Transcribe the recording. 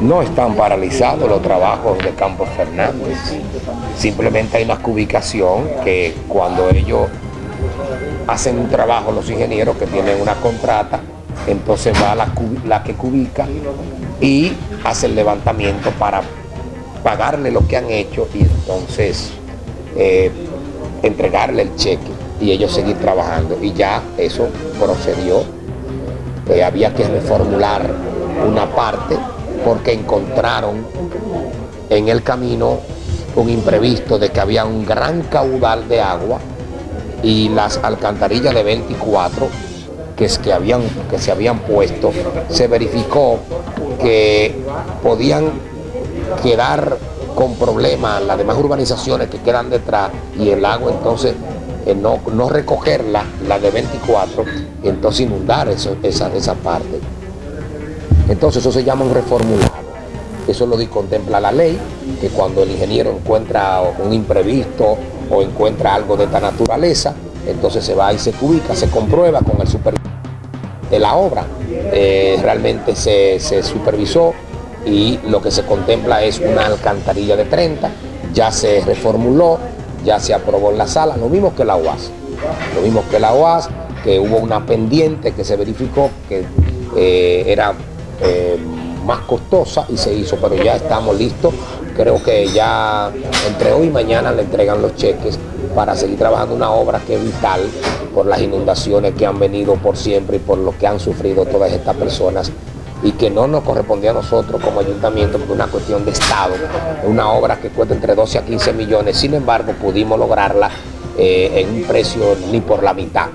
No están paralizados los trabajos de Campos Fernández. Simplemente hay una cubicación que cuando ellos hacen un trabajo, los ingenieros que tienen una contrata, entonces va la, la que cubica y hace el levantamiento para pagarle lo que han hecho y entonces eh, entregarle el cheque y ellos seguir trabajando. Y ya eso procedió. Eh, había que reformular una parte porque encontraron en el camino un imprevisto de que había un gran caudal de agua y las alcantarillas de 24 que, es que, habían, que se habían puesto, se verificó que podían quedar con problemas las demás urbanizaciones que quedan detrás y el agua entonces eh, no, no recogerla, la de 24, y entonces inundar esa parte. Entonces eso se llama un reformulado. Eso lo contempla la ley, que cuando el ingeniero encuentra un imprevisto o encuentra algo de esta naturaleza, entonces se va y se ubica, se comprueba con el supervisor de la obra. Eh, realmente se, se supervisó y lo que se contempla es una alcantarilla de 30, ya se reformuló, ya se aprobó en la sala, lo mismo que la UAS. Lo mismo que la UAS, que hubo una pendiente que se verificó que eh, era eh, más costosa y se hizo, pero ya estamos listos. Creo que ya entre hoy y mañana le entregan los cheques para seguir trabajando una obra que es vital por las inundaciones que han venido por siempre y por lo que han sufrido todas estas personas y que no nos correspondía a nosotros como ayuntamiento porque es una cuestión de Estado, es una obra que cuesta entre 12 a 15 millones, sin embargo pudimos lograrla eh, en un precio ni por la mitad.